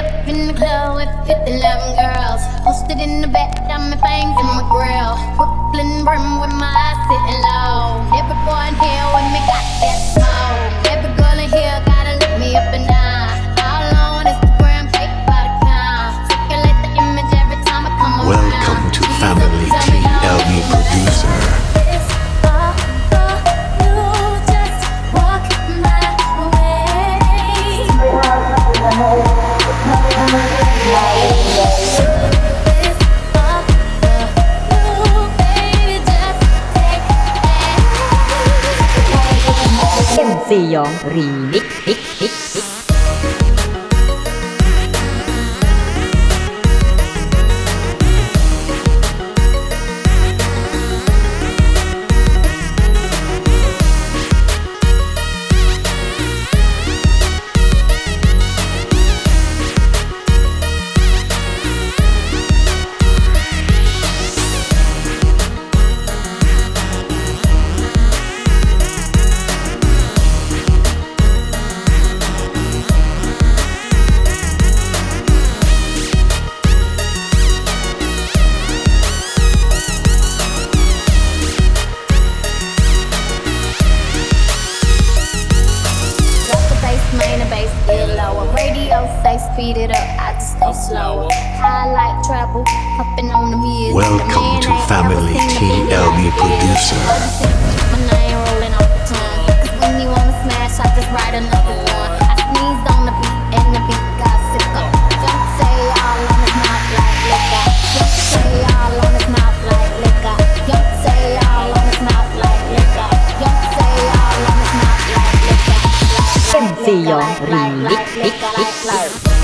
up in the club with 50 loving girls. Posted in the back, got my fangs in my grill. Sejong Remix. lower. Radio speed it up, I just slower. High like travel, hopping on the music. Welcome to Family TLB Producer. See you, Ring, dick.